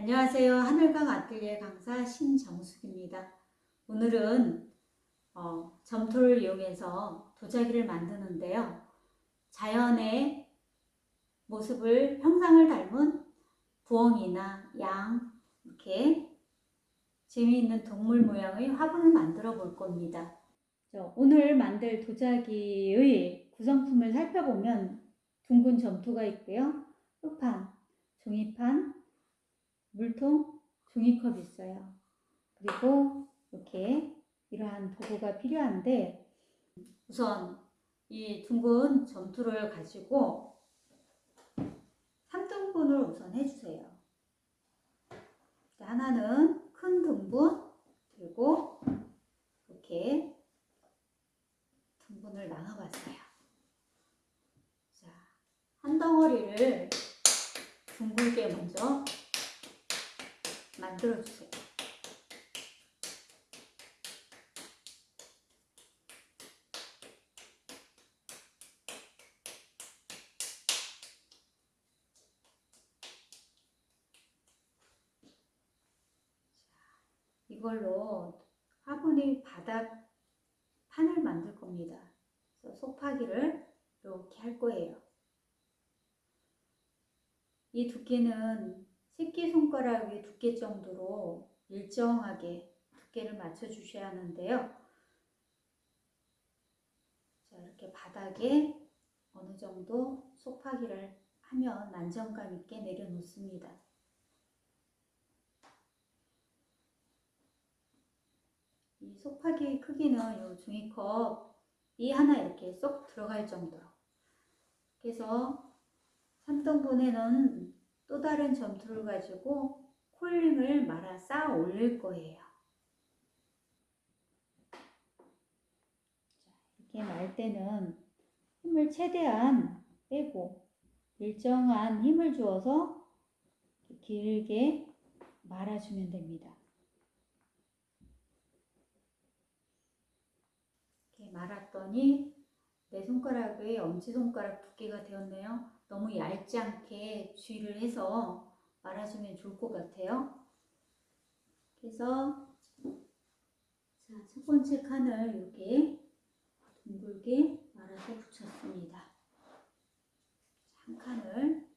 안녕하세요. 하늘강 아틀리에 강사 신정숙입니다. 오늘은 어, 점토를 이용해서 도자기를 만드는데요. 자연의 모습을 형상을 닮은 부엉이나 양 이렇게 재미있는 동물 모양의 화분을 만들어 볼 겁니다. 오늘 만들 도자기의 구성품을 살펴보면 둥근 점토가 있고요. 흑판, 종이판, 물통, 종이컵 있어요. 그리고 이렇게 이러한 도구가 필요한데 우선 이 둥근 점토를 가지고 3등분을 우선 해주세요. 하나는 큰 등분 그리고 이렇게 등분을 나눠봤어요. 자, 한 덩어리를 둥글게 먼저 만들어 주세요. 이걸로 화분의 바닥 판을 만들 겁니다. 그래서 속파기를 이렇게 할 거예요. 이 두께는 새끼손가락의 두께 정도로 일정하게 두께를 맞춰 주셔야 하는데요. 자, 이렇게 바닥에 어느 정도 속파기를 하면 안정감 있게 내려놓습니다. 이 속파기의 크기는 이 종이컵이 하나 이렇게 쏙 들어갈 정도로 그래서 3등분에는 또 다른 점토를 가지고 콜링을 말아 쌓아 올릴 거예요. 이렇게 말 때는 힘을 최대한 빼고 일정한 힘을 주어서 길게 말아주면 됩니다. 이렇게 말았더니 내 손가락의 엄지손가락 두께가 되었네요. 너무 얇지 않게 주의를 해서 말아주면 좋을 것 같아요. 그래서 자, 첫 번째 칸을 이렇게 둥글게 말아서 붙였습니다. 한 칸을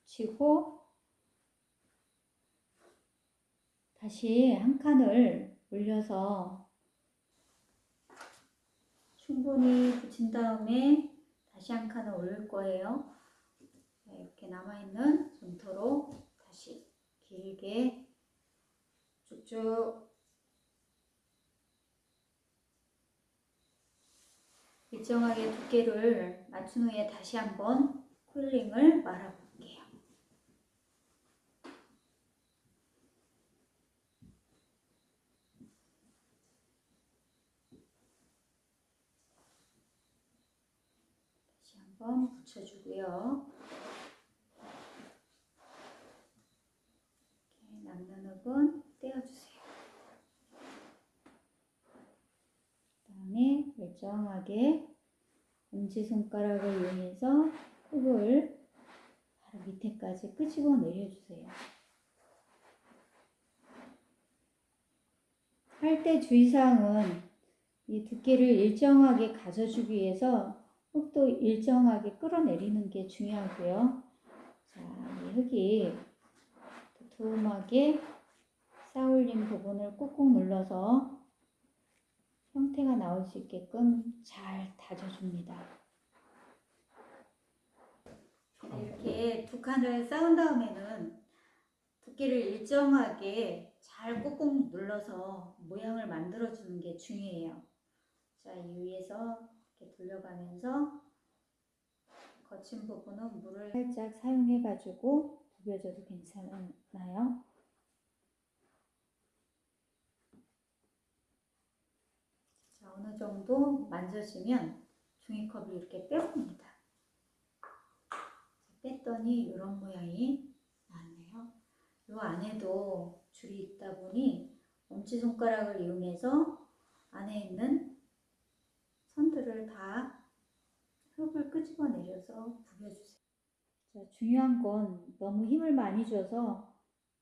붙이고 다시 한 칸을 올려서 충분히 붙인 다음에 다시 한 칸을 올릴 거예요. 이렇게 남아있는 점토로 다시 길게 쭉쭉 일정하게 두께를 맞춘 후에 다시 한번 쿨링을 말아볼게요. 한번 붙여주고요. 이렇게 남는 흙은 떼어주세요. 그 다음에 일정하게 엄지손가락을 이용해서 흙을 바로 밑에까지 끄집어 내려주세요. 할 때 주의사항은 이 두께를 일정하게 가져주기 위해서 흙도 일정하게 끌어내리는 게 중요하고요. 자, 이 흙이 두툼하게 쌓올린 부분을 꾹꾹 눌러서 형태가 나올 수 있게끔 잘 다져줍니다. 이렇게 두 칸을 쌓은 다음에는 두께를 일정하게 잘 꾹꾹 눌러서 모양을 만들어 주는 게 중요해요. 자, 이 위에서 이렇게 돌려가면서 거친 부분은 물을 살짝 사용해 가지고 부벼줘도 괜찮나요? 자, 어느 정도 만져지면 종이컵을 이렇게 빼봅니다. 뺐더니 이런 모양이 나왔네요. 이 안에도 줄이 있다 보니 엄지손가락을 이용해서 안에 있는 선들을 다 끄집어 내려서 부벼주세요. 자, 중요한 건 너무 힘을 많이 줘서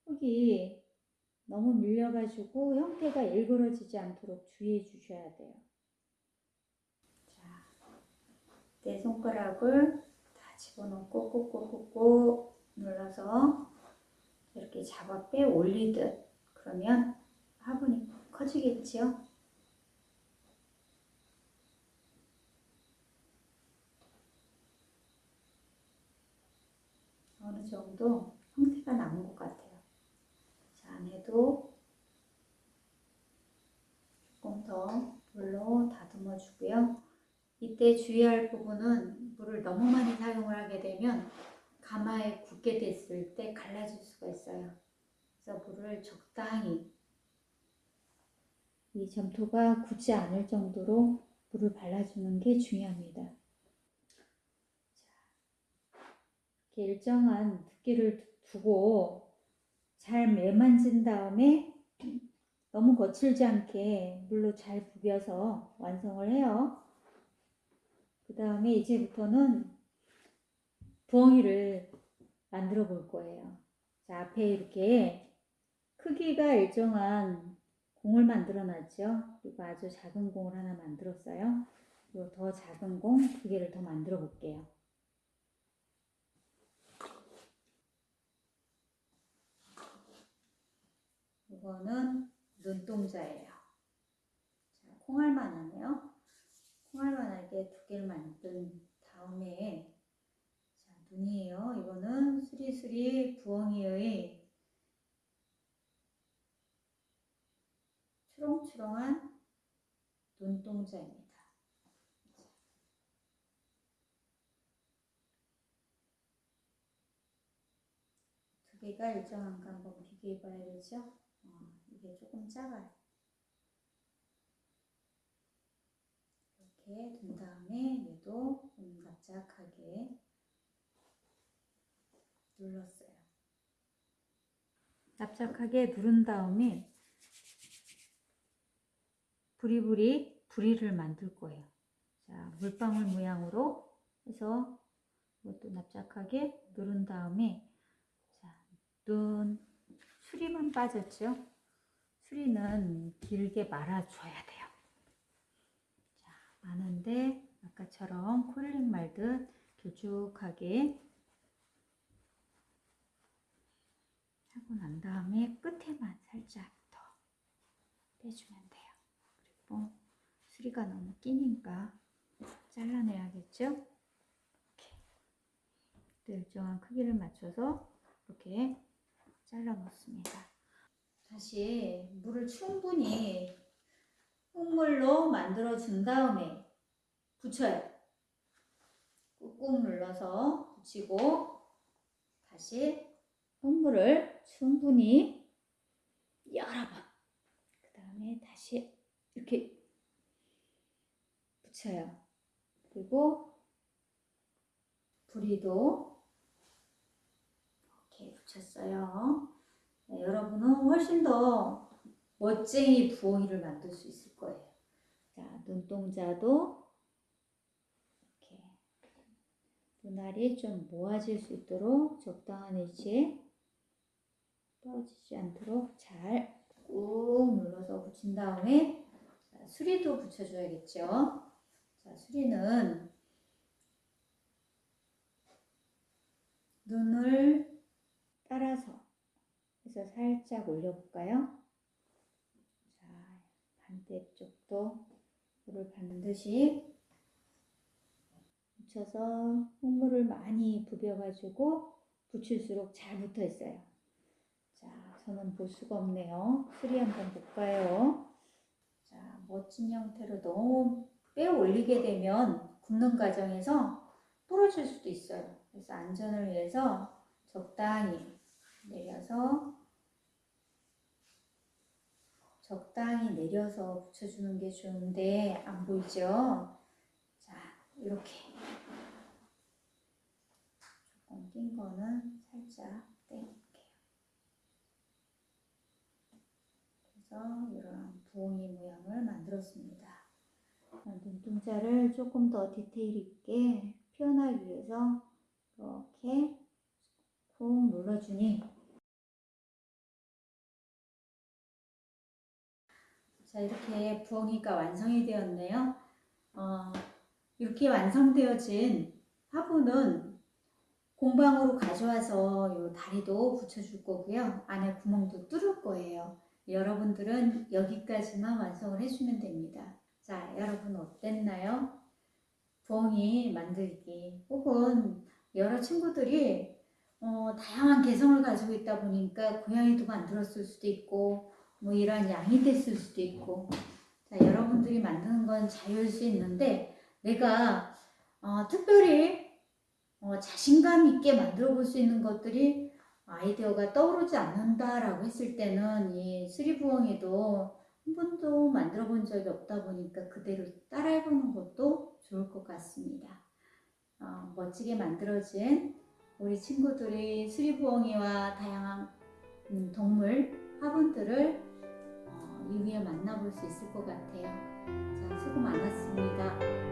흙이 너무 밀려가지고 형태가 일그러지지 않도록 주의해 주셔야 돼요. 자, 내 손가락을 다 집어넣고 꾹꾹꾹꾹 눌러서 이렇게 잡아 빼 올리듯 그러면 화분이 커지겠지요? 어느 정도 형태가 남은 것 같아요. 자, 안에도 조금 더 물로 다듬어 주고요. 이때 주의할 부분은 물을 너무 많이 사용을 하게 되면 가마에 굳게 됐을 때 갈라질 수가 있어요. 그래서 물을 적당히 이 점토가 굳지 않을 정도로 물을 발라주는 게 중요합니다. 이렇게 일정한 두께를 두고 잘 매만진 다음에 너무 거칠지 않게 물로 잘 부벼서 완성을 해요. 그 다음에 이제부터는 부엉이를 만들어 볼 거예요. 자, 앞에 이렇게 크기가 일정한 공을 만들어 놨죠. 그리고 아주 작은 공을 하나 만들었어요. 그리고 더 작은 공 두 개를 더 만들어 볼게요. 이거는 눈동자예요. 자, 콩알만하네요. 콩알만하게 두 개를 만든 다음에 자, 눈이에요. 이거는 수리수리 부엉이의 추렁추렁한 눈동자입니다. 두 개가 일정한가 한번 비교해 봐야 되죠? 어, 이게 조금 작아요. 이렇게 둔 다음에 얘도 좀 납작하게 눌렀어요. 납작하게 누른 다음에 부리부리 부리를 만들 거예요. 자, 물방울 모양으로 해서 이것도 납작하게 누른 다음에 자, 눈 수리만 빠졌죠? 수리는 길게 말아줘야 돼요. 자, 많은데 아까처럼 콜링 말듯 길쭉하게 하고 난 다음에 끝에만 살짝 더 빼주면 돼요. 그리고 수리가 너무 끼니까 잘라내야겠죠? 이렇게 또 일정한 크기를 맞춰서 이렇게 잘라 놓습니다. 다시 물을 충분히 흙물로 만들어 준 다음에 붙여요. 꾹꾹 눌러서 붙이고 다시 흙물을 충분히 여러 번. 그 다음에 다시 이렇게 붙여요. 그리고 부리도 붙였어요. 네, 여러분은 훨씬 더 멋쟁이 부엉이를 만들 수 있을 거예요. 자, 눈동자도 이렇게 눈알이 좀 모아질 수 있도록 적당한 위치에 떨어지지 않도록 잘 꾹 눌러서 붙인 다음에 자, 수리도 붙여줘야겠죠. 자, 수리는 눈을 해서 살짝 올려볼까요? 자, 반대쪽도 물을 반드시 묻혀서 흙물을 많이 부벼가지고 붙일수록 잘 붙어 있어요. 자, 저는 볼 수가 없네요. 수리 한번 볼까요? 자, 멋진 형태로 너무 빼 올리게 되면 굽는 과정에서 부러질 수도 있어요. 그래서 안전을 위해서 적당히 내려서 적당히 내려서 붙여주는 게 좋은데 안 보이죠? 자, 이렇게 조금 낀 거는 살짝 떼볼게요. 그래서 이런 부엉이 모양을 만들었습니다. 눈동자를 조금 더 디테일 있게 표현하기 위해서 이렇게 쿵 눌러주니 자 이렇게 부엉이가 완성이 되었네요. 어, 이렇게 완성되어진 화분은 공방으로 가져와서 요 다리도 붙여줄 거고요. 안에 구멍도 뚫을 거예요. 여러분들은 여기까지만 완성을 해주면 됩니다. 자, 여러분 어땠나요? 부엉이 만들기 혹은 여러 친구들이 어, 다양한 개성을 가지고 있다 보니까 고양이도 만들었을 수도 있고 뭐 이런 양이 됐을 수도 있고 자, 여러분들이 만드는 건 자유일 수 있는데 내가 어, 특별히 어, 자신감 있게 만들어 볼 수 있는 것들이 아이디어가 떠오르지 않는다라고 했을 때는 이 쓰리부엉이도 한 번도 만들어 본 적이 없다 보니까 그대로 따라해 보는 것도 좋을 것 같습니다. 어, 멋지게 만들어진 우리 친구들이 수리부엉이와 다양한 음, 동물 화분들을 어, 이후에 만나볼 수 있을 것 같아요. 자, 수고 많았습니다.